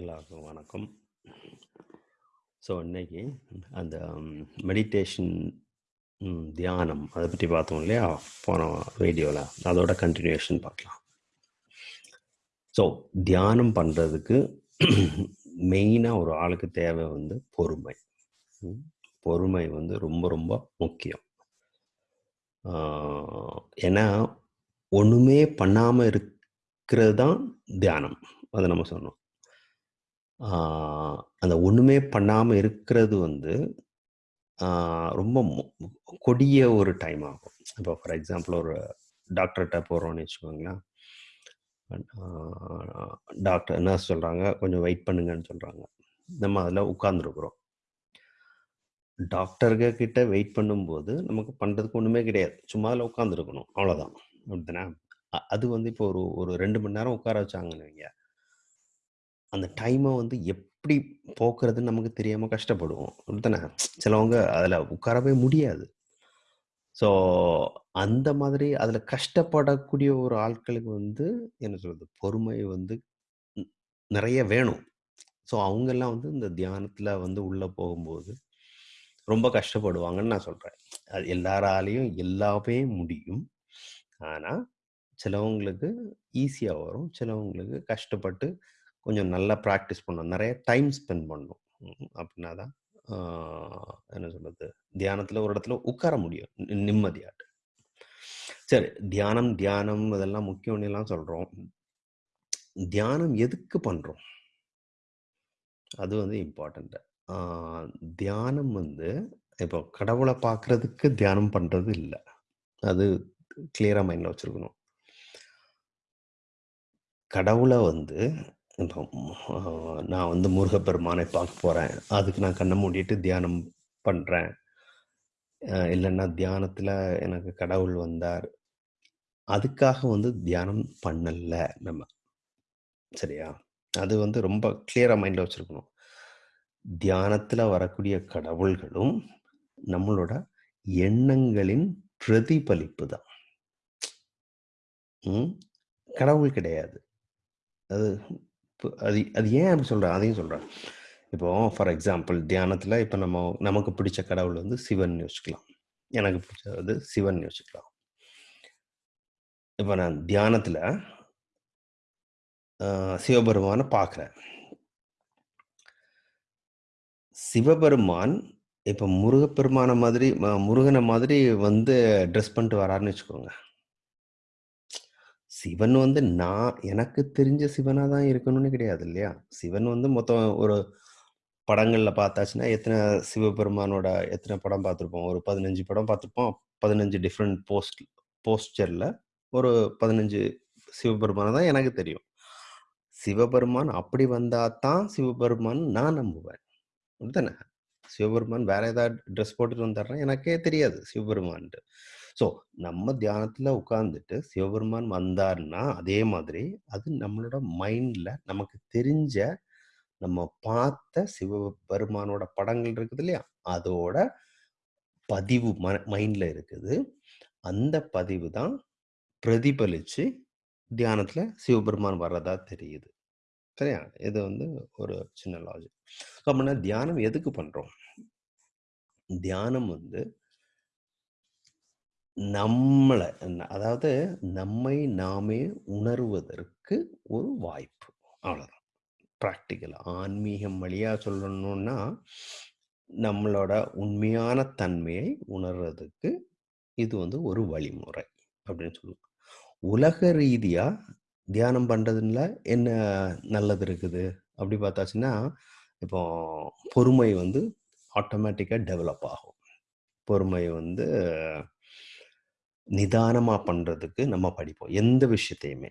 எல்லாருக்கும் வணக்கம். ஸோ இன்னைக்கு அந்த மெடிடேஷன் தியானம் அதை பற்றி பார்த்தோம் இல்லையா? போன வீடியோவில் அதோட கன்டினியூஷன் பார்க்கலாம். ஸோ தியானம் பண்ணுறதுக்கு மெயினாக ஒரு ஆளுக்கு தேவை வந்து பொறுமை. பொறுமை வந்து ரொம்ப ரொம்ப முக்கியம். ஏன்னா ஒன்றுமே பண்ணாமல் இருக்கிறது தான் தியானம். அதை நம்ம சொன்னோம். ஆ, அந்த ஒண்ணுமே பண்ணாம இருக்கிறது வந்து ஆ, ரொம்ப கொடிய ஒரு டைம் ஆகும். இப்போ ஃபார் எக்ஸாம்பிள் ஒரு டாக்டர்ட்ட போறோம்னு வச்சுக்கோங்களேன். ஆ, டாக்டர் நர்ஸ் சொல்றாங்க, "கொஞ்சம் வெயிட் பண்ணுங்கன்னு" சொல்றாங்க. நம்ம அதுல உட்காந்துருக்குறோம் டாக்டர்க கிட்ட வெயிட் பண்ணும்போது, நமக்கு பண்றதுக்கு ஒண்ணுமே கிடையாது. சும்மா அதுல உட்கார்ந்துருக்கணும். அவ்வளோதான். அப்படிதானே? அ அது வந்து இப்போ ஒரு ஒரு 2 மணி நேரம் உட்கார வச்சாங்கன்னு வைங்க. அந்த டைமை வந்து எப்படி போக்குறதுன்னு நமக்கு தெரியாமல் கஷ்டப்படுவோம். அப்படித்தானே? சிலவங்க அதில் உட்காரவே முடியாது. ஸோ அந்த மாதிரி அதில் கஷ்டப்படக்கூடிய ஒரு ஆட்களுக்கு வந்து என்ன சொல்கிறது பொறுமை வந்து நிறைய வேணும். ஸோ அவங்கெல்லாம் வந்து இந்த தியானத்தில் வந்து உள்ளே போகும்போது, ரொம்ப கஷ்டப்படுவாங்கன்னு நான் சொல்கிறேன் அது எல்லாராலையும் எல்லாமே முடியும். ஆனால் சிலவங்களுக்கு ஈஸியாக வரும். சிலவங்களுக்கு கஷ்டப்பட்டு கொஞ்சம் நல்லா ப்ராக்டிஸ் பண்ணணும். நிறைய டைம் ஸ்பெண்ட் பண்ணணும். அப்படின்னா தான் என்ன சொல்கிறது தியானத்தில் ஒரு இடத்துல உட்கார முடியும். நிம்மதியாட்டு. சரி, தியானம் தியானம் இதெல்லாம் முக்கியம்னுலாம் சொல்கிறோம் தியானம் எதுக்கு பண்ணுறோம் அது வந்து இம்பார்ட்டண்ட்டு தியானம் வந்து இப்போ கடவுளை பார்க்குறதுக்கு தியானம் பண்ணுறது இல்லை அது கிளியராக மைண்டில் வச்சுருக்கணும் கடவுளை வந்து இப்போ நான் வந்து முருகப்பெருமானை பார்க்க போகிறேன் அதுக்கு நான் கண்ணை மூடிட்டு தியானம் பண்ணுறேன் இல்லைன்னா தியானத்தில் எனக்கு கடவுள் வந்தார். அதுக்காக வந்து தியானம் பண்ணலை நம்ம. சரியா? அது வந்து ரொம்ப கிளியராக மைண்டில் வச்சுருக்கணும் தியானத்தில் வரக்கூடிய கடவுள்களும், நம்மளோட எண்ணங்களின் பிரதிபலிப்பு தான். கடவுள் கிடையாது. அது அது அது ஏன் அப்படி சொல்கிறேன் அதையும் சொல்கிறேன் இப்போ ஃபார் எக்ஸாம்பிள் தியானத்தில் இப்போ நம்ம நமக்கு பிடிச்ச கடவுள் வந்து சிவன் யோசிக்கலாம். எனக்கு பிடிச்சது சிவன் யோசிக்கலாம். இப்போ நான் தியானத்தில் சிவபெருமானை பார்க்குறேன். சிவபெருமான் இப்போ முருகப்பெருமான மாதிரி ம மாதிரி வந்து ட்ரெஸ் பண்ணிட்டு வராருன்னு வச்சுக்கோங்க. சிவன் வந்து நான் எனக்கு தெரிஞ்ச சிவனா தான் இருக்கணும்னு கிடையாது இல்லையா? சிவன் வந்து மொத்தம் ஒரு படங்கள்ல பார்த்தாச்சுன்னா, எத்தனை சிவபெருமானோட எத்தனை படம் பார்த்துருப்போம்? ஒரு 15 படம் பார்த்துருப்போம். பதினஞ்சு டிஃப்ரெண்ட் போஸ்ட் போஸ்டர்ல ஒரு 15 சிவபெருமான தான் எனக்கு தெரியும். சிவபெருமான் அப்படி வந்தா தான் சிவபெருமான் நான் நம்புவேன். அப்படித்தானே? சிவபெருமான் வேற ஏதாவது ட்ரெஸ் போட்டுட்டு வந்துடுறேன் எனக்கே தெரியாது சிவபெருமான்ட்டு. ஸோ நம்ம தியானத்தில் உட்காந்துட்டு சிவபெருமான் வந்தாருன்னா, அதே மாதிரி அது நம்மளோட மைண்டில் நமக்கு தெரிஞ்ச, நம்ம பார்த்த சிவபெருமானோட படங்கள் இருக்குது இல்லையா? அதோட பதிவு ம மைண்டில் இருக்குது. அந்த பதிவு தான் பிரதிபலித்து தியானத்தில் சிவபெருமான் வர்றதா தெரியுது. சரியா? இது வந்து ஒரு சின்ன லாஜிக். அப்படின்னா தியானம் எதுக்கு பண்ணுறோம் தியானம் வந்து நம்மளை அதாவது நம்மை நாமே உணர்வதற்கு ஒரு வாய்ப்பு. அவ்வளோதான். ப்ராக்டிக்கல் ஆன்மீகம் வழியாக சொல்லணும்னா, நம்மளோட உண்மையான தன்மையை உணர்றதுக்கு இது வந்து ஒரு வழிமுறை அப்படின்னு சொல்லுவோம் உலக ரீதியாக தியானம் பண்ணுறதுல என்ன நல்லது இருக்குது? அப்படி பார்த்தாச்சுன்னா, இப்போ பொறுமை வந்து ஆட்டோமேட்டிக்காக டெவலப் ஆகும். பொறுமை வந்து நிதானமாக பண்ணுறதுக்கு நம்ம படிப்போம். எந்த விஷயத்தையுமே.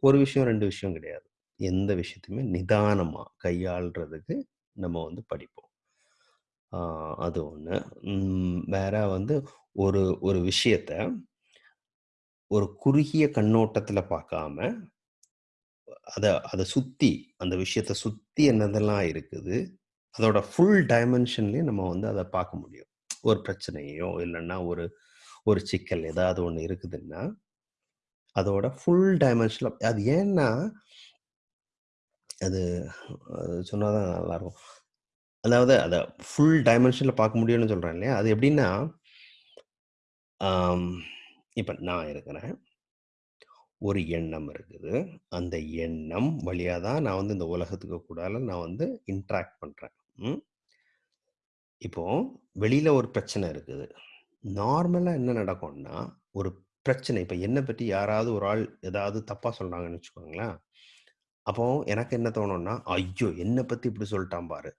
ஒரு விஷயம், ரெண்டு விஷயம் கிடையாது. எந்த விஷயத்தையுமே நிதானமாக கையாள்றதுக்கு நம்ம வந்து படிப்போம். அது ஒன்று வேற வந்து ஒரு ஒரு விஷயத்த ஒரு குறுகிய கண்ணோட்டத்தில் பார்க்காம, அதை அதை சுற்றி அந்த விஷயத்த சுற்றி என்னதெல்லாம் இருக்குது, அதோட ஃபுல் டைமென்ஷன்லேயும் நம்ம வந்து அதை பார்க்க முடியும். ஒரு பிரச்சனையோ, இல்லைன்னா ஒரு ஒரு சிக்கல் ஏதாவது ஒன்று இருக்குதுன்னா, அதோட ஃபுல் டைமென்ஷனில் அது ஏன்னா அது சொன்னால் தான் நல்லாயிருக்கும். அதாவது அதை ஃபுல் டைமென்ஷனில் பார்க்க முடியும்னு சொல்கிறேன் இல்லையா? அது எப்படின்னா இப்போ நான் இருக்கிறேன். ஒரு எண்ணம் இருக்குது. அந்த எண்ணம் வழியாக தான் நான் வந்து இந்த உலகத்துக்கு கூடால நான் வந்து இன்ட்ராக்ட் பண்ணுறேன் இப்போ வெளியில் ஒரு பிரச்சனை இருக்குது. நார்மலா என்ன நடக்கும்னா, ஒரு பிரச்சனை இப்ப என்ன பத்தி யாராவது ஒரு ஆள் ஏதாவது தப்பா சொல்கிறாங்கன்னு வச்சுக்கோங்களேன். அப்போ எனக்கு என்ன தோணும்னா, "ஐயோ! என்ன பத்தி இப்படி சொல்ட்டான் பாரு."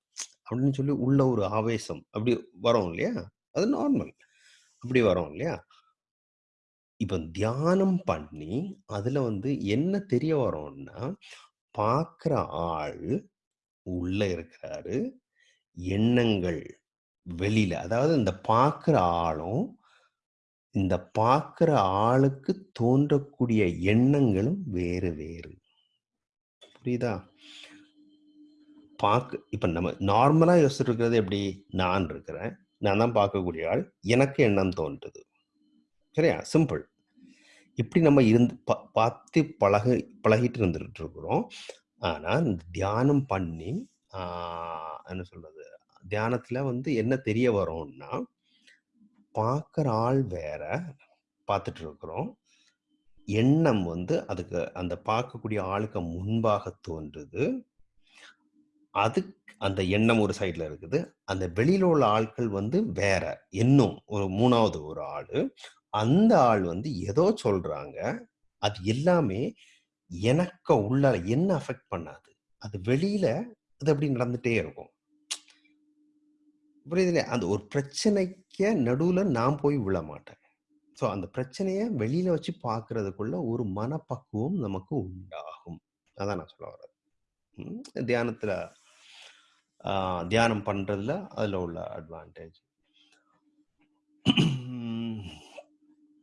அப்படின்னு சொல்லி உள்ள ஒரு ஆவேசம் அப்படி வரும் இல்லையா? அது நார்மல். அப்படி வரும் இல்லையா? இப்ப தியானம் பண்ணி, அதுல வந்து என்ன தெரிய வரும்னா, பார்க்குற ஆள் உள்ள இருக்கிறாரு. எண்ணங்கள் வெளியில. அதாவது இந்த பார்க்குற ஆளும், இந்த பார்க்குற ஆளுக்கு தோன்றக்கூடிய எண்ணங்களும் வேறு வேறு. புரியுதா? பார்க்க இப்ப நம்ம நார்மலா யோசிச்சுட்டு இருக்கிறது எப்படி? நான் இருக்கிறேன். நான் தான் பார்க்கக்கூடிய ஆள். எனக்கு எண்ணம் தோன்றுது. சரியா? சிம்பிள். இப்படி நம்ம இருந்து ப பார்த்து பழகு பழகிட்டு இருந்துட்டு இருக்கிறோம். ஆனால் இந்த தியானம் பண்ணி, என்ன சொல்றது? தியானத்துல வந்து என்ன தெரிய வரும்னா, பார்க்குற ஆள் வேற, பார்த்துட்டு இருக்கிறோம். எண்ணம் வந்து அதுக்கு அந்த பார்க்கக்கூடிய ஆளுக்கு முன்பாக தோன்றுது. அதுக் அந்த எண்ணம் ஒரு சைடில் இருக்குது. அந்த வெளியில் உள்ள ஆட்கள் வந்து வேற. இன்னும் ஒரு மூணாவது ஒரு ஆள் அந்த ஆள் வந்து ஏதோ சொல்றாங்க. அது எல்லாமே எனக்கு உள்ள என்ன அஃபெக்ட் பண்ணாது. அது வெளியில அது அப்படி நடந்துட்டே இருக்கும். புரியுதுல்லையா? அந்த ஒரு பிரச்சனைக்கு நடுவில் நான் போய் விழ மாட்டேன் ஸோ அந்த பிரச்சனையை வெளியில வச்சு பார்க்கறதுக்குள்ள ஒரு மனப்பக்குவம் நமக்கு உண்டாகும். அதான் நான் சொல்ல வர்றது. தியானத்தில் தியானம் பண்ணுறதுல அதில் உள்ள அட்வான்டேஜ்.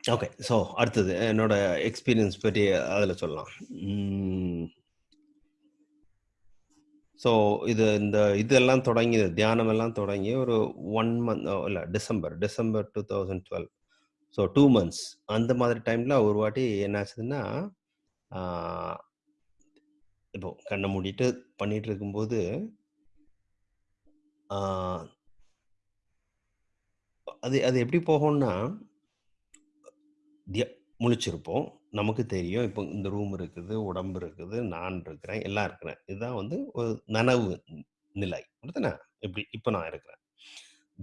ஓகே. ஸோ அடுத்தது என்னோட எக்ஸ்பீரியன்ஸ் பற்றி அதில் சொல்லலாம். ஸோ இது இந்த இதெல்லாம் தொடங்கி தியானம் எல்லாம் தொடங்கி ஒரு ஒன் மந்த் இல்லை December December 2012. So two months அந்த மாதிரி டைமில் ஒரு வாட்டி என்னாச்சுதுன்னா, இப்போ கண்ணை மூடிட்டு பண்ணிட்டு இருக்கும்போது அது அது எப்படி போகும்னா முழிச்சிருப்போம். நமக்கு தெரியும். இப்போ இந்த ரூம் இருக்குது, உடம்பு இருக்குது, நான் இருக்கிறேன், எல்லாம் இருக்கிறேன். இதுதான் வந்து ஒரு நனவு நிலை. அப்படித்தானே? இப்படி இப்போ நான் இருக்கிறேன்.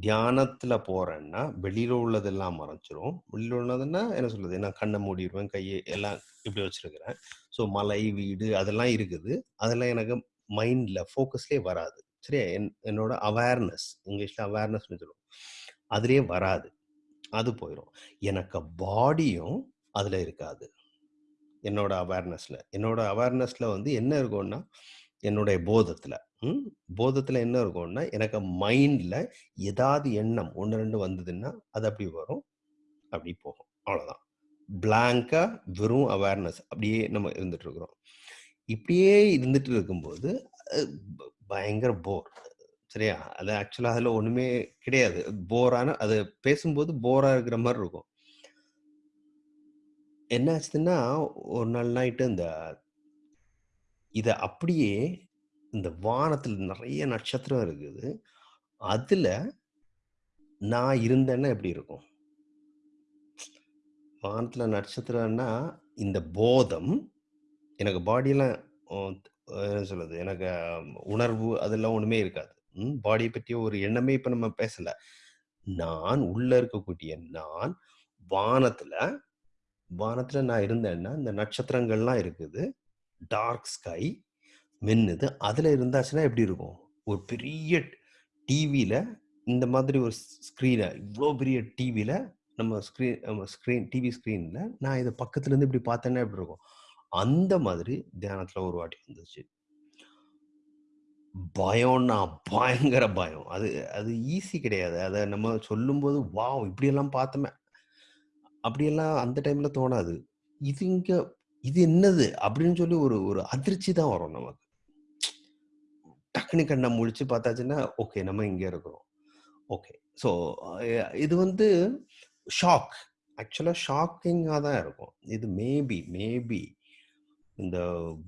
தியானத்தில் போகிறேன்னா வெளியில் உள்ளதெல்லாம் மறைஞ்சிரும். வெளியில் உள்ளதுன்னா என்ன சொல்லுது நான் கண்ணை மூடிடுவேன் கையை எல்லாம் இப்படி வச்சிருக்கிறேன். ஸோ மலை, வீடு அதெல்லாம் இருக்குது. அதெல்லாம் எனக்கு மைண்டில் ஃபோக்கஸ்லே வராது. சரியா? என் என்னோட அவேர்னஸ் இங்கிலீஷில் அவேர்னஸ்னு சொல்லுவோம். அதுலேயே வராது. அது போயிடும் எனக்கு பாடியும் அதில் இருக்காது. என்னோட அவேர்னஸில் என்னோட அவேர்னஸில் வந்து என்ன இருக்கும்னா, என்னுடைய போதத்தில் ம். என்ன இருக்கும்னா, எனக்கு மைண்டில் ஏதாவது எண்ணம் 1, 2 வந்ததுன்னா, அது அப்படி வரும். அப்படி போகும். அவ்வளோதான். பிளாங்காக வெறும் அவேர்னஸ் அப்படியே நம்ம இருந்துட்டு இருக்கிறோம். இப்படியே இருந்துட்டு இருக்கும்போது, பயங்கர போர். சரியா? அது ஆக்சுவலாக அதில் ஒன்றுமே கிடையாது. போரான அது பேசும்போது போராக இருக்கிற மாதிரி இருக்கும். என்ன ஆச்சுதுன்னா, ஒரு நாள் நைட்டு இந்த இத அப்படியே இந்த வானத்துல நெறைய நட்சத்திரம் இருக்குது. அதுல நான் இருந்தேன்னா எப்படி இருக்கும்? வானத்துல நட்சத்திரம்னா, இந்த போதம் எனக்கு பாடியெல்லாம் அ என்ன சொல்றது? எனக்கு உணர்வு அதெல்லாம் ஒண்ணுமே இருக்காது. ம். பாடிய பற்றிய ஒரு எண்ணமே இப்ப நம்ம பேசல. நான் உள்ள இருக்கக்கூடிய நான் வானத்துல வானத்துல நான் இருந்தேன்னா, இந்த நட்சத்திரங்கள்லாம் இருக்குது. டார்க் ஸ்கை மின்னுது. அதுல இருந்தாச்சுன்னா எப்படி இருக்கும்? ஒரு பெரிய டிவியில் இந்த மாதிரி ஒரு ஸ்க்ரீனை இவ்வளோ பெரிய டிவியில் நம்ம ஸ்க்ரீன் நம்ம ஸ்க்ரீன் டிவி ஸ்க்ரீன்ல நான் இதை பக்கத்துலேருந்து இப்படி பார்த்தேன்னா எப்படி இருக்கும்? அந்த மாதிரி தியானத்தில் ஒரு வாட்டி வந்துச்சு. பயம்னா பயங்கர பயம். அது அது ஈஸி கிடையாது. அதை நம்ம சொல்லும்போது, வாவ்! இப்படியெல்லாம் பார்த்தோமே! அப்படியெல்லாம் அந்த டைம்ல தோணாது. இது இங்க இது என்னது? அப்படின்னு சொல்லி ஒரு ஒரு அதிர்ச்சி தான் வரும் நமக்கு. டக்குனு கண்ணை முழிச்சு பார்த்தாச்சுன்னா, ஓகே நம்ம இங்கே இருக்கிறோம். ஓகே. ஸோ இது வந்து ஷாக். ஆக்சுவலாக ஷாக்கிங்காக தான் இருக்கும். இது மேபி மேபி இந்த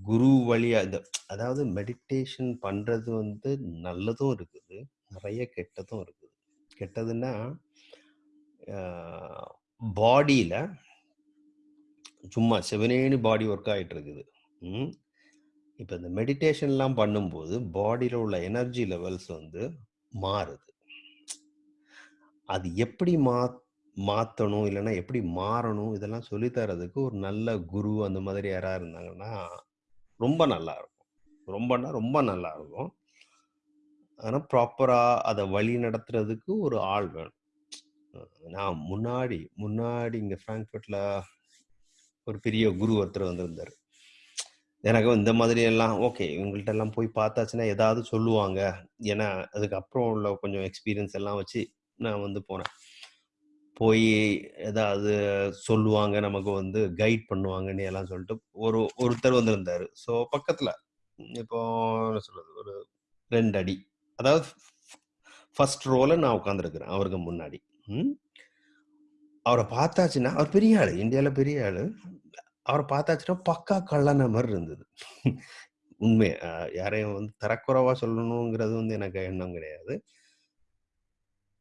குரு வழியா இந்த அதாவது மெடிடேஷன் பண்றது வந்து நல்லதும் இருக்குது. நிறைய கெட்டதும் இருக்குது. கெட்டதுன்னா, பாடியில் சும்மா செவனேனு பாடி ஒர்க் ஆகிட்டு இருக்குது. இப்போ இந்த மெடிடேஷன்லாம் பண்ணும்போது, பாடியில் உள்ள எனர்ஜி லெவல்ஸ் வந்து மாறுது. அது எப்படி மாத் மாற்றணும் இல்லைன்னா எப்படி மாறணும், இதெல்லாம் சொல்லித்தரதுக்கு ஒரு நல்ல குரு அந்த மாதிரி யாராவது இருந்தாங்கன்னா, ரொம்ப நல்லா இருக்கும் ரொம்பன்னா ரொம்ப நல்லாருக்கும். ஆனால் ப்ராப்பராக அதை வழி நடத்துறதுக்கு ஒரு ஆள் வேணும். நான் முன்னாடி முன்னாடி இங்கே ஃப்ராங்க்ஃபர்ட்ல ஒரு பெரிய குரு ஒருத்தர் வந்திருந்தார் எனக்கு இந்த மாதிரி எல்லாம் ஓகே. இவங்கள்ட்டலாம் போய் பார்த்தாச்சுன்னா ஏதாவது சொல்லுவாங்க. ஏன்னா, அதுக்கப்புறம் உள்ள கொஞ்சம் எக்ஸ்பீரியன்ஸ் எல்லாம் வச்சு நான் வந்து போனேன். போய் ஏதாவது சொல்லுவாங்க, நமக்கு வந்து கைட் பண்ணுவாங்கன்னு எல்லாம் சொல்லிட்டு ஒரு ஒருத்தர் வந்திருந்தார் ஸோ பக்கத்தில் இப்போ என்ன சொல்றது? ஒரு ரெண்டு அடி. அதாவது ஃபர்ஸ்ட் ரோல நான் உட்காந்துருக்குறேன் அவருக்கு முன்னாடி. ம். பார்த்தாச்சுன்னா, அவர் பெரிய ஆள் இந்தியாவில் பெரிய ஆள் அவரை பார்த்தாச்சுன்னா பக்கா கள்ளனா மாதிரி இருந்தது. உண்மை. யாரையும் வந்து தரக்குறைவா சொல்லணுங்கிறது வந்து எனக்கு எண்ணம் கிடையாது.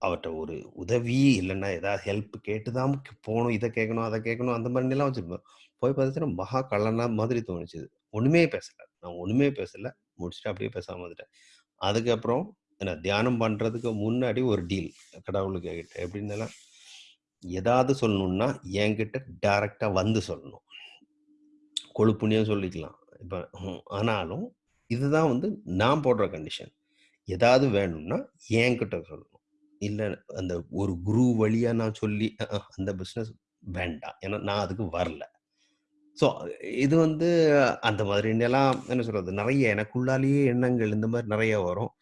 அவர்கிட்ட ஒரு உதவி இல்லைன்னா ஏதாவது ஹெல்ப் கேட்டு தான் போகணும் இதை கேட்கணும், அதை கேட்கணும் அந்த மாதிரிலாம் வச்சிருப்பேன். போய் பார்த்தாச்சுன்னா மகா கள்ளனா மாதிரி தோணுச்சுது. ஒன்றுமே பேசலை நான் ஒன்றுமே பேசலை முடிச்சுட்டு அப்படியே பேசாமல் வந்துட்டேன். அதுக்கப்புறம் ஏன்னா தியானம் பண்ணுறதுக்கு முன்னாடி ஒரு டீல் கடவுளுக்கிட்ட எப்படின்னா, ஏதாவது சொல்லணும்னா என்கிட்ட டைரக்ட்டா வந்து சொல்லணும். கொழுப்புனே சொல்லிக்கலாம். இப்போ ஆனாலும் இதுதான் வந்து நான் போடுற கண்டிஷன். ஏதாவது வேணும்னா என்கிட்ட சொல்லணும். இல்லை அந்த ஒரு குரு வழியாக நான் சொல்லி அந்த பிஸ்னஸ் வேண்டாம். ஏன்னா நான் அதுக்கு வரல. ஸோ இது வந்து அந்த மாதிரிலாம் என்ன சொல்கிறது நிறைய எனக்குள்ளாலேயே எண்ணங்கள் இந்த மாதிரி நிறைய வரும்.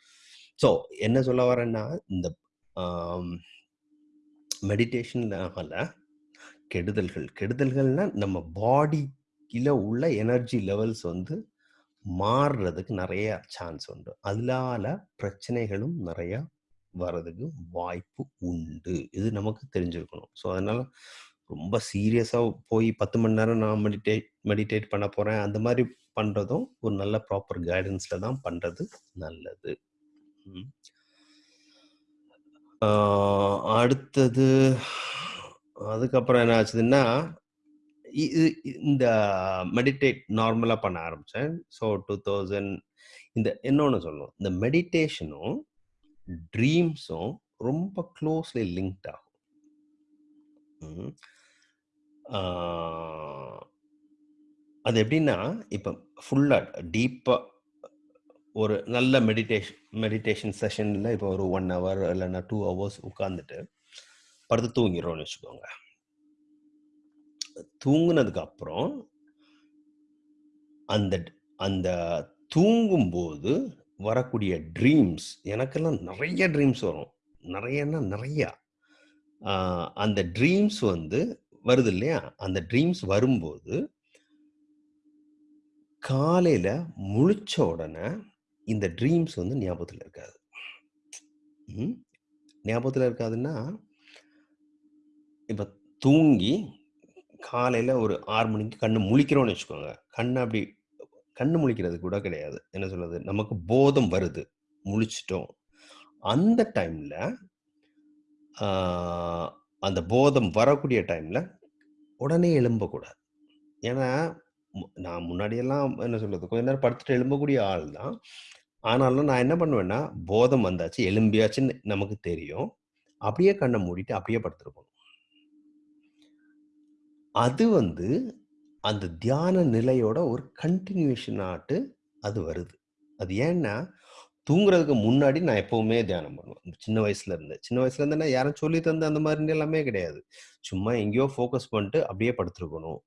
ஸோ என்ன சொல்ல வரேன்னா, இந்த மெடிடேஷன் கெடுதல்கள் கெடுதல்கள்னால் நம்ம பாடியில் உள்ள எனர்ஜி லெவல்ஸ் வந்து மாறுறதுக்கு நிறைய சான்ஸ் உண்டு. அதனால பிரச்சனைகளும் நிறையா வர்றதுக்கு வாய்ப்பு உண்டு. இது நமக்கு தெரிஞ்சிருக்கணும். ஸோ அதனால ரொம்ப சீரியஸாக போய் 10 மணி நேரம் நான் மெடிடேட் மெடிடேட் பண்ண போகிறேன் அந்த மாதிரி பண்ணுறதும் ஒரு நல்ல ப்ராப்பர் கைடன்ஸில் தான் பண்ணுறது நல்லது. அடுத்தது அதுக்கப்புறம் என்ன ஆச்சுதுன்னா, இந்த மெடிடேட் நார்மலாக பண்ண ஆரம்பித்தேன் ஸோ 2000 இந்த இன்னொன்று சொல்லணும். இந்த மெடிடேஷனும், ட்ரீம்ஸும் ரொம்ப க்ளோஸ்லி லிங்க்ட் ஆகும். அது எப்படின்னா, இப்போ ஃபுல்லாக டீப்பாக ஒரு நல்ல மெடிடேஷன் மெடிடேஷன் செஷனில் இப்போ ஒரு ஒன் ஹவர் இல்லைன்னா டூ ஹவர்ஸ் உட்காந்துட்டு படுத்து தூங்கிடுறோம்னு வச்சுக்கோங்க. தூங்குனதுக்கு அப்புறம் அந்த அந்த தூங்கும்போது வரக்கூடிய ட்ரீம்ஸ் எனக்கெல்லாம் நிறைய ட்ரீம்ஸ் வரும். நிறையன்னா நிறையா அந்த ட்ரீம்ஸ் வந்து வருது இல்லையா? அந்த ட்ரீம்ஸ் வரும்போது காலையில் முழிச்ச உடனே இந்த ட்ரீம்ஸ் வந்து ஞாபகத்தில் இருக்காது. ஞாபகத்தில் இருக்காதுன்னா, இப்போ தூங்கி காலையில் ஒரு ஆறு மணிக்கு கண்ணு முழிக்கிறோம்னு வச்சுக்கோங்க. கண் அப்படி கண்ணு முழிக்கிறது கூட கிடையாது. என்ன சொல்றது? நமக்கு போதம் வருது. முழிச்சிட்டோம் அந்த டைமில் அந்த போதம் வரக்கூடிய டைமில் உடனே எழும்பக்கூடாது. ஏன்னா, மு நான் முன்னாடியெல்லாம் என்ன சொல்றது? கொஞ்ச நேரம் படுத்துட்டு எழும்பக்கூடிய ஆள் தான். ஆனாலும் நான் என்ன பண்ணுவேன்னா, போதம் வந்தாச்சு, எழும்பியாச்சுன்னு நமக்கு தெரியும். அப்படியே கண்ண மூடிட்டு அப்படியே படுத்துருக்கணும் அது வந்து அந்த தியான நிலையோட ஒரு கன்டினியூஷன் ஆட்டு அது வருது. அது ஏன்னா, தூங்குறதுக்கு முன்னாடி நான் எப்பவுமே தியானம் பண்ணுவேன். சின்ன வயசுல இருந்து. சின்ன வயசுல இருந்தேன்னா, யாரும் சொல்லி தந்த அந்த மாரி எல்லாமே கிடையாது. சும்மா எங்கேயோ ஃபோக்கஸ் பண்ணிட்டு அப்படியே படுத்திருக்கணும்.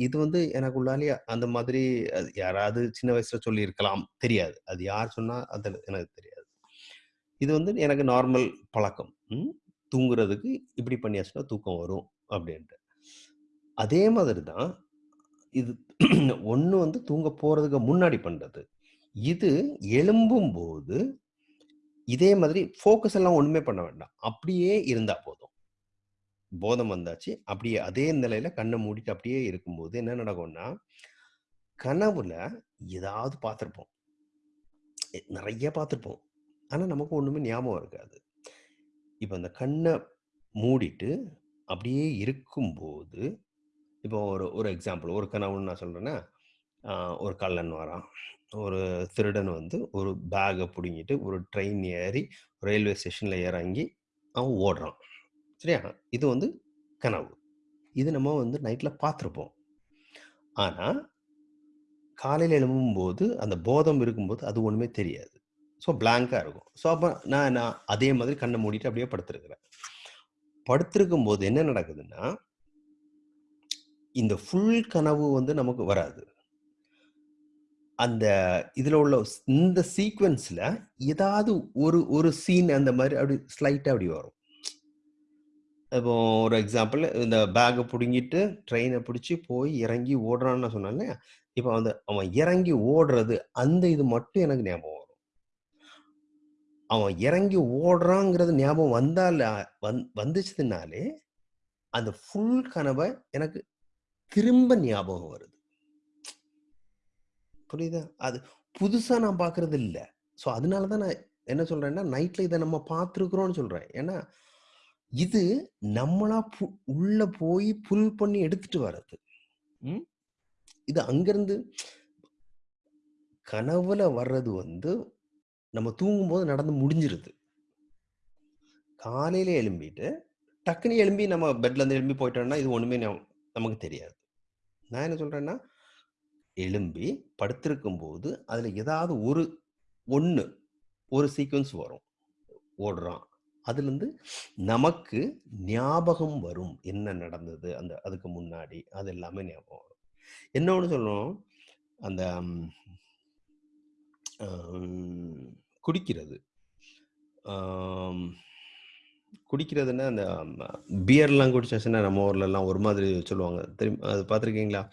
இது வந்து எனக்குள்ளாலேயே அந்த மாதிரி அது யாராவது சின்ன வயசுல சொல்லியிருக்கலாம். தெரியாது. அது யார் சொன்னா அது எனக்கு தெரியாது. இது வந்து எனக்கு நார்மல் பழக்கம். ம். தூங்குறதுக்கு இப்படி பண்ணியாச்சுன்னா தூக்கம் வரும் அப்படின்ட்டு. அதே மாதிரி தான் இது ஒன்று வந்து தூங்க போகிறதுக்கு முன்னாடி பண்ணுறது இது எழும்பும் போது இதே மாதிரி ஃபோக்கஸ் எல்லாம் ஒன்றுமே பண்ண வேண்டாம். அப்படியே இருந்தால் போதும். போதம் வந்தாச்சு. அப்படியே அதே நிலையில கண்ணை மூடிட்டு அப்படியே இருக்கும்போது என்ன நடக்கும்னா, கனவுல ஏதாவது பார்த்துருப்போம். நிறைய பார்த்துருப்போம். ஆனால் நமக்கு ஒன்றுமே ஞாபகம் இருக்காது. இப்போ அந்த கண்ணை மூடிட்டு அப்படியே இருக்கும்போது, இப்போ ஒரு ஒரு எக்ஸாம்பிள் ஒரு கனவுன்னு நான் சொல்கிறேன்னா ஒரு கள்ளன் வரான். ஒரு திருடன் வந்து ஒரு பேகை பிடுங்கிட்டு ஒரு ட்ரெயின் ஏறி ரயில்வே ஸ்டேஷனில் இறங்கி அவன் ஓடுறான். சரியா? இது வந்து கனவு. இது நம்ம வந்து நைட்டில் பார்த்துருப்போம். ஆனால் காலையில் எழும்பும்போது அந்த போதம் இருக்கும்போது அது ஒன்றுமே தெரியாது. ஸோ பிளாங்காக இருக்கும். ஸோ அப்போ நான் நான் அதே மாதிரி கண்ணை மூடிட்டு அப்படியே படுத்துருக்குறேன் படுத்திருக்கும் போது என்ன நடக்குதுன்னா இந்த ஃபுல் கனவு வந்து நமக்கு வராது. அந்த இதில் உள்ள இந்த சீக்வன்ஸில் ஏதாவது ஒரு ஒரு சீன் அந்த மாதிரி அப்படி ஸ்லைட்டாக அப்படி வரும். இப்போ ஒரு எக்ஸாம்பிள் இந்த பேக்கை பிடுங்கிட்டு ட்ரெயினை பிடிச்சி போய் இறங்கி ஓடுறான்னு நான் சொன்னேன் இல்லையா? வந்து அவன் இறங்கி ஓடுறது அந்த இது மட்டும் எனக்கு ஞாபகம் வரும். அவன் இறங்கி ஓடுறாங்கிறது ஞாபகம் வந்தால வந் வந்துச்சுனாலே, அந்த ஃபுல் கனவை எனக்கு திரும்ப ஞாபகம் வருது. புரியுதா? அது புதுசாக நான் பார்க்கறது இல்லை ஸோ அதனால தான் நான் என்ன சொல்கிறேன்னா நைட்டில் இதை நம்ம பார்த்துருக்குறோன்னு சொல்கிறேன் ஏன்னா, இது நம்மளா பு உள்ள போய் புல் பண்ணி எடுத்துட்டு வர்றது. இது அங்கிருந்து கனவுல வர்றது வந்து, நம்ம தூங்கும்போது நடந்து முடிஞ்சிருது. காலையில எழும்பிட்டு, டக்குன்னு எழும்பி நம்ம பெட்லருந்து எழும்பி போயிட்டோம்னா, இது ஒண்ணுமே நமக்கு தெரியாது. நான் என்ன சொல்றேன்னா, எழும்பி படுத்திருக்கும்போது, அதுல ஏதாவது ஒரு ஒன்று ஒரு சீக்வன்ஸ் வரும். ஓடுறான். அதுலேருந்து நமக்கு ஞாபகம் வரும். என்ன நடந்தது? அந்த அதுக்கு முன்னாடி. அது எல்லாமே ஞாபகம் வரும். ஒன்று சொல்லணும். அந்த குடிக்கிறது. குடிக்கிறதுன்னா, அந்த பியர்லாம் குடிச்சாச்சுன்னா, நம்ம ஊர்லலாம் ஒரு மாதிரி சொல்லுவாங்க. தெரியும் அது பார்த்துருக்கீங்களா?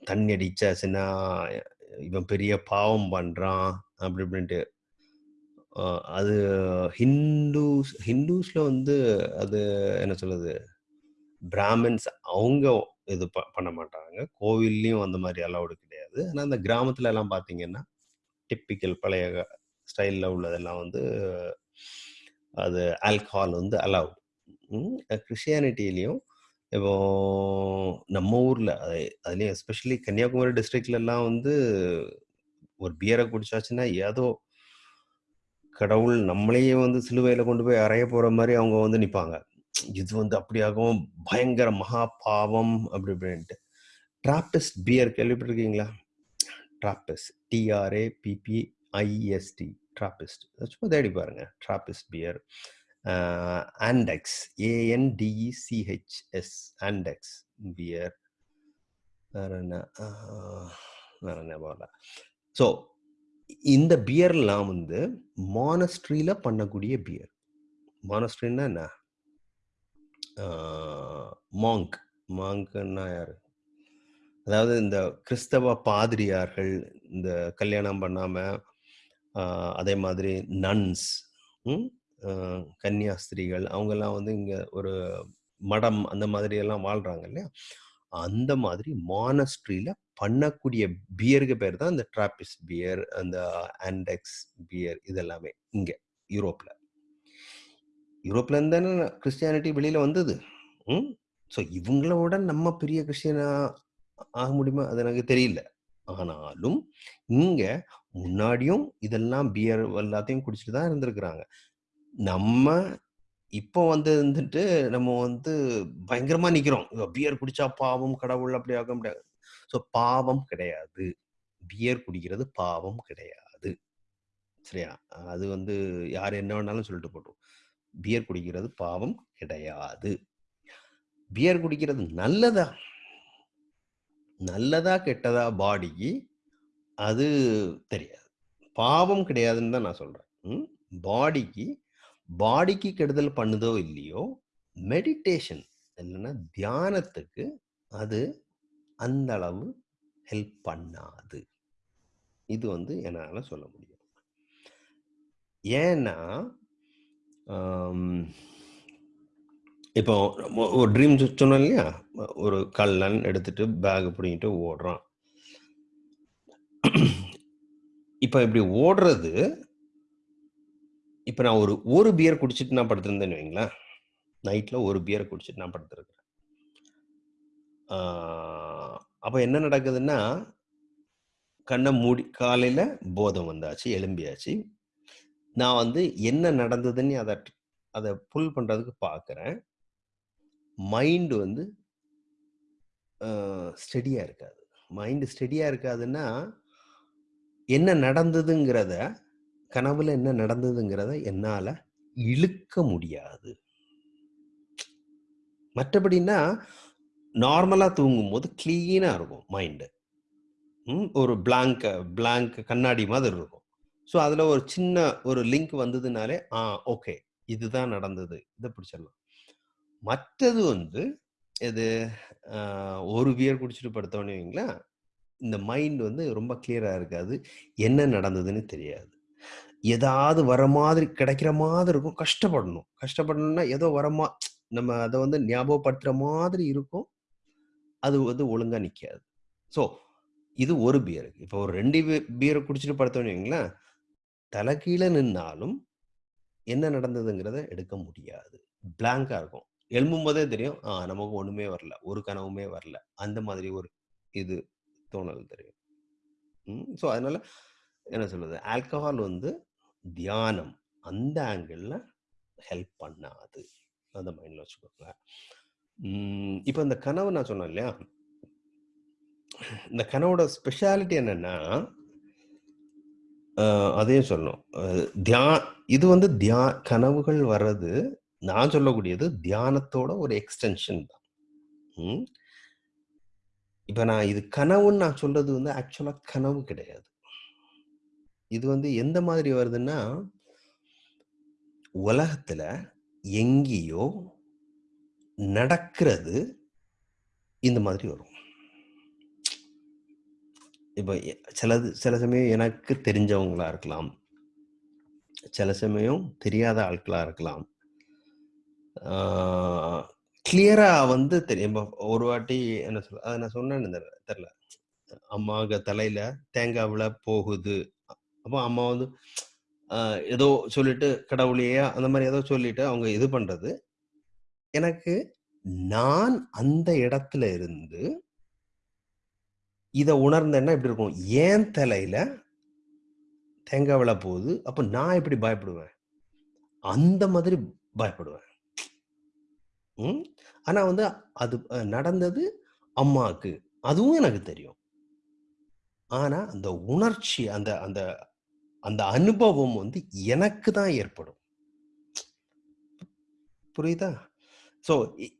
தண்ணி அடிச்சாச்சுன்னா, இவன் பெரிய பாவம் பண்ணுறான் அப்படி இப்படின்ட்டு. அது ஹிந்துஸ் ஹிந்துஸ்ல வந்து அது என்ன சொல்றது? பிராமின்ஸ் அவங்க இது ப பண்ண மாட்டாங்க. கோவில்லையும் அந்த மாதிரி அலௌடு கிடையாது. ஆனால் அந்த கிராமத்துலலாம் பார்த்தீங்கன்னா, டிப்பிக்கல் பழைய ஸ்டைலில் உள்ளதெல்லாம் வந்து அது ஆல்கஹால் வந்து அலவுட். கிறிஸ்டியானிட்டிலையும் இப்போ நம்ம ஊரில் அது அதுலேயும் எஸ்பெஷலி கன்னியாகுமரி டிஸ்ட்ரிக்ட்லலாம் வந்து ஒரு பியரை குடிச்சாச்சுன்னா, ஏதோ கடவுள் நம்மளையே வந்து சிலுவையில கொண்டு போய் அறைய போற மாதிரி அவங்க வந்து நிப்பாங்க. இது வந்து அப்படியாகவும் பயங்கர மகா பாவம் அப்படி இப்படின்ட்டு. ட்ராப்பிஸ்ட் பியர் கேள்விப்பட்டிருக்கீங்களா? Trappist. TRA PP IST Trappist சும்மா தேடி பாருங்க. Trappist beer. Antex. ANTECHS Antex beer. வேற என்ன? வேற என்ன போகல ஸோ இந்த பியர்லாம் வந்து மானஸ்ட்ரியில பண்ணக்கூடிய பியர். மானஸ்ட்ரின்னா என்ன? மாங்க். மாங்க்ன்னா யாரு? அதாவது இந்த கிறிஸ்தவ பாதிரியார்கள், இந்த கல்யாணம் பண்ணாம, அதே மாதிரி நன்ஸ் ம். கன்னியாஸ்திரிகள் அவங்கெல்லாம் வந்து இங்க ஒரு மடம் அந்த மாதிரி எல்லாம் வாழ்றாங்க இல்லையா? அந்த மாதிரி மானஸ்ட்ரியில் பண்ணக்கூடிய பியருக்கு பேர் தான் இந்த டிராபிஸ் பியர், அந்த ஆண்டெக்ஸ் பியர் இதெல்லாமே இங்கே இங்க யூரோப்ல. யூரோப்ல இருந்து தானே கிறிஸ்டியானிட்டி வெளியில வந்தது. ம். ஸோ இவங்கள விட நம்ம பெரிய கிறிஸ்டியனா ஆக முடியுமா? அது எனக்கு தெரியல. ஆனாலும், இங்க முன்னாடியும் இதெல்லாம் பியர் எல்லாத்தையும் குடிச்சிட்டு தான் இருந்திருக்கிறாங்க. நம்ம இப்போ வந்து இருந்துட்டு நம்ம வந்து பயங்கரமா நிக்கிறோம். பியர் குடிச்சா பாவம், கடவுள் அப்படி ஆக முடியாது. ஸோ பாவம் கிடையாது. பியர் குடிக்கிறது பாவம் கிடையாது. சரியா? அது வந்து யார் என்ன வேணாலும் சொல்லிட்டு போட்டும். பியர் குடிக்கிறது பாவம் கிடையாது. பியர் குடிக்கிறது நல்லதா? நல்லதா, கெட்டதா பாடிக்கு அது தெரியாது. பாவம் கிடையாதுன்னு தான் நான் சொல்றேன். பாடிக்கு பாடிக்கு கெடுதல் பண்ணுதோ இல்லையோ, மெடிடேஷன் இல்லைன்னா தியானத்துக்கு அது அந்த அளவு ஹெல்ப் பண்ணாது. இது வந்து என்னால் சொல்ல முடியும். ஏன்னா, இப்போ ஒரு ட்ரீம் சொன்னோம் இல்லையா ஒரு கல்லன் எடுத்துட்டு பேக் பிடிங்கிட்டு ஓடுறான் இப்போ இப்படி ஓடுறது இப்போ நான் ஒரு ஒரு பியர் குடிச்சிட்டு நான் படுத்திருந்தேன்னு வைங்களேன். நைட்டில் ஒரு பியரை குடிச்சிட்டு நான் படுத்திருக்கிறேன். அப்போ என்ன நடக்குதுன்னா கண்ணை மூடி காலையில் போதம் வந்தாச்சு எலும்பியாச்சு நான் வந்து என்ன நடந்ததுன்னு அதை அதை புல் பண்ணுறதுக்கு பார்க்குறேன் மைண்டு வந்து ஸ்டெடியாக இருக்காது. மைண்டு ஸ்டெடியாக இருக்காதுன்னா என்ன நடந்ததுங்கிறத கனவுல என்ன நடந்ததுங்கிறத என்னால் இழுக்க முடியாது. மற்றபடின்னா நார்மலாக தூங்கும்போது க்ளீனாக இருக்கும் மைண்டு. ஒரு blank blank கண்ணாடி மாதிரி இருக்கும். ஸோ அதில் ஒரு சின்ன ஒரு லிங்க் வந்ததுனாலே ஆ ஓகே இதுதான் நடந்தது இதை பிடிச்சிடலாம். மற்றது வந்து இது ஒரு பியர் குடிச்சிட்டு படுத்தோன்னு வைங்களேன் இந்த மைண்ட் வந்து ரொம்ப கிளியராக இருக்காது என்ன நடந்ததுன்னு தெரியாது. ஏதாவது வர மாதிரி கிடைக்கிற மாதிரி இருக்கும். கஷ்டப்படணும். கஷ்டப்படணும்னா ஏதோ வரமா நம்ம அதை வந்து ஞாபகப்படுத்துகிற மாதிரி இருக்கும். அது வந்து ஒழுங்காக நிற்காது ஸோ இது ஒரு பியருக்கு இப்போ ஒரு ரெண்டு பியரை குடிச்சிட்டு படுத்தோன்னு வைங்களேன். தலை கீழே நின்னாலும் என்ன நடந்ததுங்கிறத எடுக்க முடியாது. பிளாங்கா இருக்கும். எழும்பும் போதே தெரியும். ஆ நமக்கு ஒண்ணுமே வரல. ஒரு கனவுமே வரல. அந்த மாதிரி ஒரு இது தோணல் தெரியும். ஸோ அதனால என்ன சொல்றது? ஆல்கஹால் வந்து தியானம் அந்த ஆங்கிளில் ஹெல்ப் பண்ணாது. அந்த மைண்டில் வச்சுக்கோங்க இப்போ இந்த கனவு நான் சொன்னேன் இல்லையா? இந்த கனவோட ஸ்பெஷாலிட்டி என்னன்னா அதையும் சொல்லணும். தியா இது வந்து தியா கனவுகள் வர்றது நான் சொல்லக்கூடியது தியானத்தோட ஒரு எக்ஸ்டென்ஷன் தான். இப்போ நான் இது கனவுன்னு நான் சொல்றது வந்து ஆக்சுவலாக கனவு கிடையாது. இது வந்து எந்த மாதிரி வருதுன்னா உலகத்துல எங்கேயோ நடக்கிறது இந்த மாதிரி வரும். இப்போ சிலது சில சமயம் எனக்கு தெரிஞ்சவங்களா இருக்கலாம். சில சமயம் தெரியாத ஆட்களா இருக்கலாம். கிளியரா வந்து தெரியும் ஒரு வாட்டி என்ன சொல்ல அதை நான் சொன்னேன்னு தெரியல தெரில. தலையில தேங்காவில் போகுது. அப்போ அம்மா வந்து ஏதோ சொல்லிட்டு கடவுளையே அந்த மாதிரி ஏதோ சொல்லிட்டு அவங்க இது பண்றது. எனக்கு நான் அந்த இடத்துல இருந்து இதை உணர்ந்தேன்னா இப்படி இருக்கும்? ஏன் தலையில தேங்காய் விழ போகுது? அப்போ நான் எப்படி பயப்படுவேன்? அந்த மாதிரி பயப்படுவேன். ம். ஆனா வந்து அது நடந்தது அம்மாவுக்கு. அதுவும் எனக்கு தெரியும். ஆனா அந்த உணர்ச்சி அந்த அந்த அந்த அனுபவம் வந்து எனக்கு தான் ஏற்படும். புரியுதா? ஸோ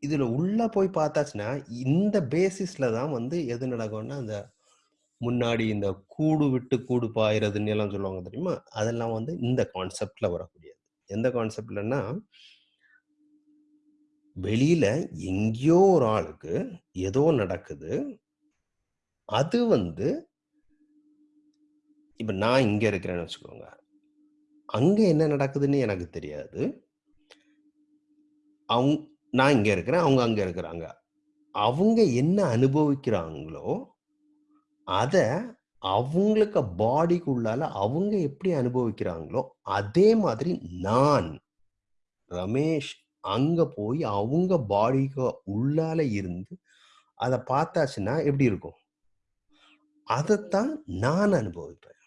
இதில் உள்ள போய் பார்த்தாச்சுன்னா இந்த பேசிஸ்ல தான் வந்து எது நடக்கும்னா அந்த முன்னாடி இந்த கூடு விட்டு கூடு பாயிறதுன்னு எல்லாம் சொல்லுவாங்க தெரியுமா? அதெல்லாம் வந்து இந்த கான்செப்டில் வரக்கூடியது. எந்த கான்செப்ட்லன்னா வெளியில எங்கேயோ ஒரு ஆளுக்கு ஏதோ நடக்குது. அது வந்து இப்போ நான் இங்கே இருக்கிறேன்னு வச்சுக்கோங்க. அங்கே என்ன நடக்குதுன்னு எனக்கு தெரியாது. அவங்க நான் இங்கே இருக்கிறேன் அவங்க அங்கே இருக்கிறாங்க. அவங்க என்ன அனுபவிக்கிறாங்களோ அதை அவங்களுக்கு பாடிக்குள்ளால அவங்க எப்படி அனுபவிக்கிறாங்களோ அதே மாதிரி நான் ரமேஷ் அங்க போய் அவங்க பாடிக்கு உள்ளால இருந்து அதை பார்த்தாச்சுன்னா எப்படி இருக்கும்? அதைத்தான் நான் அனுபவிப்பேன்.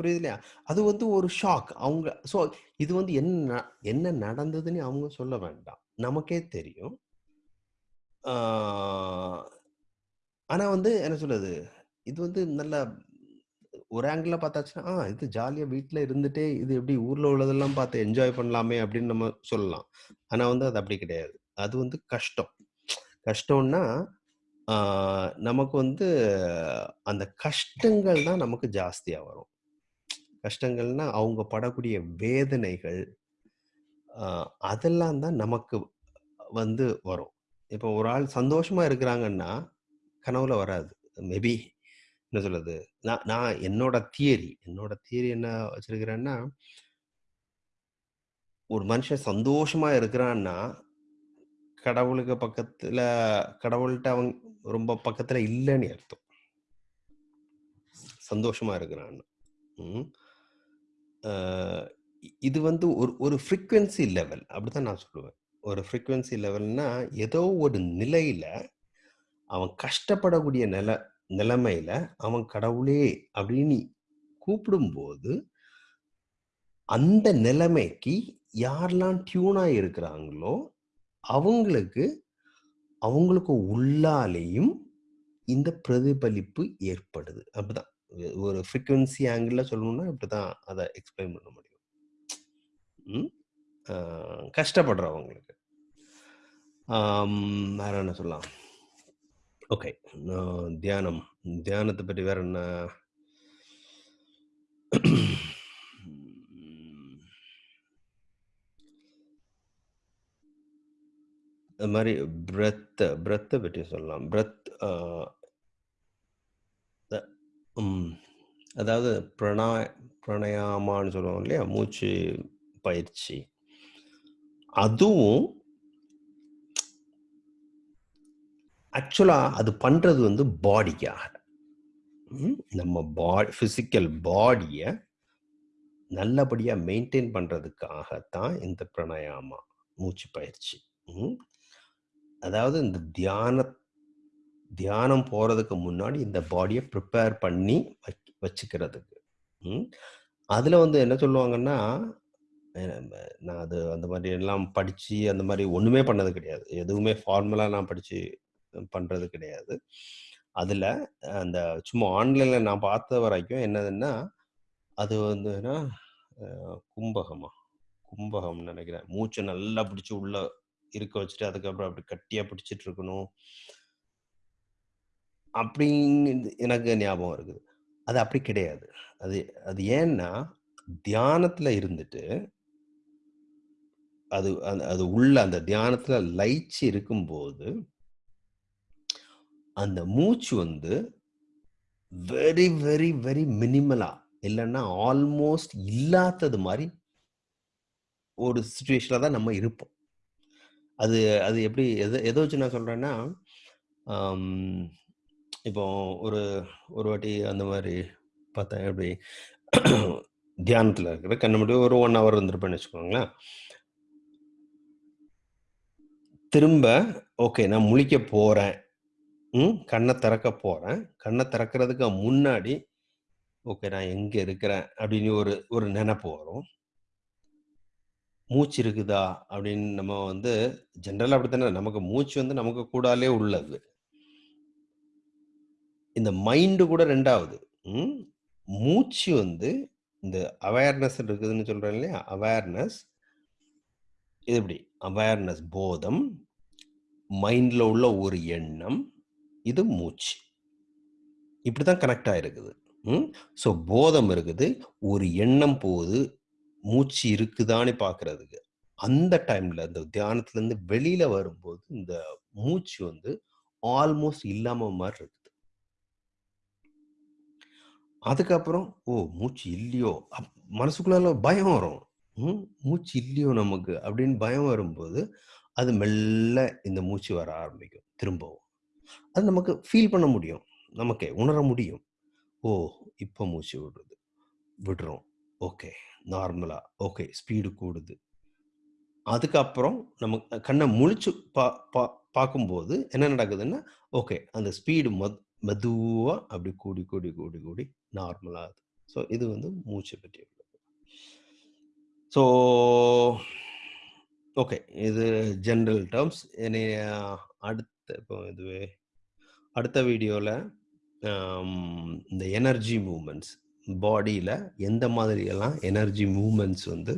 புரியுது இல்லையா? அது வந்து ஒரு ஷாக் அவங்க ஸோ இது வந்து என்ன ந- என்ன நடந்ததுன்னு அவங்க சொல்ல வேண்டாம். நமக்கே தெரியும். ஆனால் வந்து என்ன சொல்றது? இது வந்து நல்ல ஒரு ஆங்கிள் பார்த்தாச்சுன்னா ஆ இது ஜாலியாக வீட்டில் இருந்துட்டே இது எப்படி ஊரில் உள்ளதெல்லாம் பார்த்து என்ஜாய் பண்ணலாமே அப்படின்னு நம்ம சொல்லலாம். ஆனால் வந்து அது அப்படி கிடையாது. அது வந்து கஷ்டம். கஷ்டம்னா நமக்கு வந்து அந்த கஷ்டங்கள் தான் நமக்கு ஜாஸ்தியாக வரும். கஷ்டங்கள்னா அவங்க படக்கூடிய வேதனைகள் அதெல்லாம் தான் நமக்கு வந்து வரும் இப்போ ஒரு ஆள் சந்தோஷமா இருக்கிறாங்கன்னா கனவுல வராது மேபி என்ன சொல்றது நான் நான் என்னோட தியரி என்னோட தியரி என்ன வச்சிருக்கிறேன்னா ஒரு மனுஷன் சந்தோஷமா இருக்கிறான்னா, கடவுளுக்கு பக்கத்துல கடவுள்கிட்ட அவங்க ரொம்ப பக்கத்துல இல்லைன்னு அர்த்தம். சந்தோஷமா இருக்கிறான்னு. இது வந்து ஒரு ஒரு ஃப்ரீக்வென்சி லெவல் அப்படிதான் நான் சொல்லுவேன். ஒரு ஃப்ரீக்வென்சி லெவல்னா, ஏதோ ஒரு நிலையில அவன் கஷ்டப்படக்கூடிய நில நிலைமையில அவன் கடவுளே அப்படின்னு கூப்பிடும்போது, அந்த நிலைமைக்கு யாரெல்லாம் டியூனா இருக்கிறாங்களோ, அவங்களுக்கு அவங்களுக்கு உள்ளாலேயும் இந்த பிரதிபலிப்பு ஏற்படுது. அப்படிதான். ஒரு ஃப்ரீக்வென்சி ஆங்கிளில் சொல்லணும்னா இப்படிதான் அதை எக்ஸ்பிளைன் பண்ண முடியும். கஷ்டப்படுறவங்களுக்கு. வேற என்ன சொல்லலாம்? ஓகே. தியானம். தியானத்தை பற்றி வேற என்ன? அது மாதிரி பிரத்தை பிரெத்த பற்றி சொல்லலாம். பிரெத் அதாவது பிரணா பிரணயாமான்னு சொல்லுவோம் இல்லையா? மூச்சு பயிற்சி. அதுவும் ஆக்சுவலாக அது பண்ணுறது வந்து பாடிக்காக. நம்ம பாடி ஃபிசிக்கல் பாடியை நல்லபடியாக மெயின்டைன் பண்ணுறதுக்காகத்தான் தான் இந்த பிரணயாமா மூச்சு பயிற்சி. அதாவது இந்த தியான தியானம் போறதுக்கு முன்னாடி இந்த பாடியை ப்ரிப்பேர் பண்ணி வச்சுக்கிறதுக்கு. அதில் அதுல வந்து என்ன சொல்லுவாங்கன்னா, நான் அது அந்த மாதிரி எல்லாம் படிச்சு அந்த மாதிரி ஒண்ணுமே பண்ணது கிடையாது. எதுவுமே ஃபார்மலாக நான் படிச்சு பண்றது கிடையாது. அதுல அந்த சும்மா ஆன்லைன்ல நான் பார்த்த வரைக்கும் என்னதுன்னா, அது வந்துன்னா கும்பகமா? கும்பகம்னு நினைக்கிறேன் மூச்சை நல்லா பிடிச்சி உள்ள இருக்க வச்சுட்டு, அதுக்கப்புறம் அப்படி கட்டியா பிடிச்சிட்டு இருக்கணும். அப்படின்னு எனக்கு ஞாபகம் இருக்குது. அது அப்படி கிடையாது. அது அது ஏன்னா, தியானத்தில் இருந்துட்டு அது அது அது உள்ள அந்த தியானத்தில் லயிச்சு இருக்கும்போது அந்த மூச்சு வந்து வெரி, வெரி, வெரி மினிமலா இல்லைன்னா ஆல்மோஸ்ட் இல்லாதது மாதிரி ஒரு சுச்சுவேஷனில் தான் நம்ம இருப்போம். அது அது எப்படி எதை எதை வச்சு நான் சொல்கிறேன்னா இப்போ ஒரு ஒரு வாட்டி அந்த மாதிரி பார்த்தேன். எப்படி தியானத்தில் இருக்கிற கண்ணு முடிவு ஒரு ஒன் ஹவர் இருந்திருப்பேன்னு வச்சுக்கோங்களேன். திரும்ப ஓகே நான் முழிக்க போகிறேன் ம். கண்ணை திறக்க போகிறேன் கண்ணை திறக்கிறதுக்கு முன்னாடி, ஓகே நான் எங்கே இருக்கிறேன்? அப்படின்னு ஒரு ஒரு நினப்பு வரும். மூச்சு இருக்குதா? அப்படின்னு நம்ம வந்து ஜெனரலா அப்படித்தானே நமக்கு மூச்சு வந்து நமக்கு கூடாலே உள்ளது. இந்த மைண்டு கூட ரெண்டாவது ம். மூச்சு வந்து இந்த அவேர்னஸ் இருக்குதுன்னு சொல்கிறேன் இல்லையா? அவேர்னஸ் இது எப்படி? அவேர்னஸ் போதம், மைண்டில் உள்ள ஒரு எண்ணம், இது மூச்சு. இப்படி தான் கனெக்ட் ஆகிருக்குது ம். ஸோ போதம் இருக்குது. ஒரு எண்ணம் போகுது. மூச்சு இருக்குதான்னு பார்க்கறதுக்கு அந்த டைமில் இந்த தியானத்துலேருந்து வெளியில் வரும்போது, இந்த மூச்சு வந்து ஆல்மோஸ்ட் இல்லாமல் மாதிரி இருக்குது. அதுக்கப்புறம், ஓ! மூச்சு இல்லையோ! அப் மனசுக்குள்ளால பயம் வரும். ம். மூச்சு இல்லையோ நமக்கு அப்படின்னு பயம் வரும்போது, அது மெல்ல இந்த மூச்சு வர ஆரம்பிக்கும் திரும்பவும். அது நமக்கு ஃபீல் பண்ண முடியும். நமக்கே உணர முடியும். ஓ! இப்போ மூச்சு விடுது. விடுறோம். ஓகே. நார்மலா. ஓகே. ஸ்பீடு கூடுது. அதுக்கப்புறம் நம்ம கண்ணை முழிச்சு பா பா பார்க்கும்போது என்ன நடக்குதுன்னா, ஓகே. அந்த ஸ்பீடு மெத் மெதுவாக அப்படி கூடி, கூடி, கூடி, கூடி நார்மலாக ஸோ இது வந்து மூச்ச பற்றி உள்ளது. So okay. இது ஜென்ரல் டேர்ம்ஸ் என்னைய அடுத்த இப்போ இதுவே அடுத்த வீடியோவில் இந்த எனர்ஜி மூமெண்ட்ஸ் பாடியில் எந்த மாதிரியெல்லாம் எனர்ஜி மூமெண்ட்ஸ் வந்து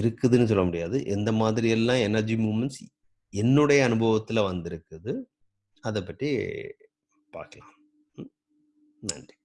இருக்குதுன்னு சொல்ல முடியாது. எந்த மாதிரியெல்லாம் எனர்ஜி மூமெண்ட்ஸ் என்னுடைய அனுபவத்தில் வந்திருக்குது. அதை பற்றி பார்க்கலாம். ம். நன்றி.